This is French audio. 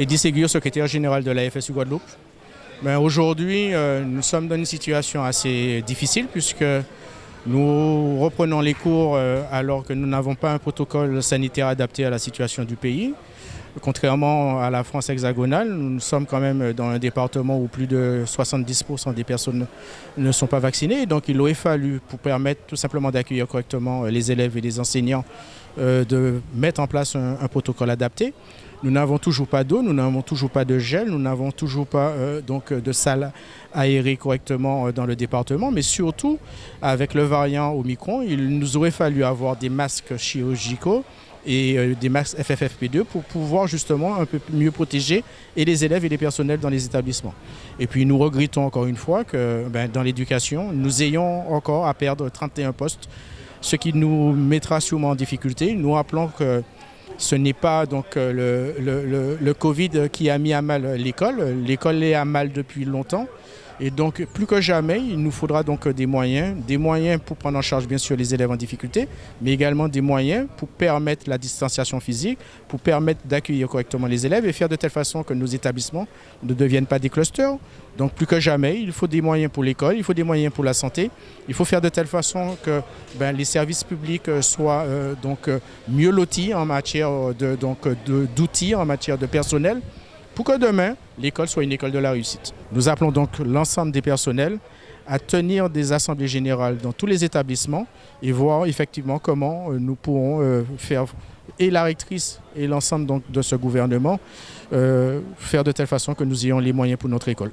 Eddie Ségur, secrétaire général de la FSU Guadeloupe. Aujourd'hui, euh, nous sommes dans une situation assez difficile puisque nous reprenons les cours euh, alors que nous n'avons pas un protocole sanitaire adapté à la situation du pays. Contrairement à la France hexagonale, nous sommes quand même dans un département où plus de 70% des personnes ne sont pas vaccinées. Donc il aurait fallu, pour permettre tout simplement d'accueillir correctement les élèves et les enseignants, euh, de mettre en place un, protocole adapté. Nous n'avons toujours pas d'eau, nous n'avons toujours pas de gel, nous n'avons toujours pas euh, donc de salles aérées correctement euh, dans le département, mais surtout avec le variant Omicron, il nous aurait fallu avoir des masques chirurgicaux et euh, des masques FFFP2 pour pouvoir justement un peu mieux protéger et les élèves et les personnels dans les établissements. Et puis nous regrettons encore une fois que ben, dans l'éducation, nous ayons encore à perdre 31 postes, ce qui nous mettra sûrement en difficulté. Nous rappelons que ce n'est pas donc euh, le, le, Covid qui a mis à mal l'école. L'école est à mal depuis longtemps. Et donc, plus que jamais, il nous faudra donc des moyens, des moyens pour prendre en charge bien sûr les élèves en difficulté, mais également des moyens pour permettre la distanciation physique, pour permettre d'accueillir correctement les élèves et faire de telle façon que nos établissements ne deviennent pas des clusters. Donc, plus que jamais, il faut des moyens pour l'école, il faut des moyens pour la santé. Il faut faire de telle façon que ben, les services publics euh, soient euh, donc euh, mieux lotis en matière d'outils, en matière de personnel pour que demain, l'école soit une école de la réussite. Nous appelons donc l'ensemble des personnels à tenir des assemblées générales dans tous les établissements et voir effectivement comment euh, nous pourrons euh, faire, et la rectrice et l'ensemble de ce gouvernement, euh, faire de telle façon que nous ayons les moyens pour notre école.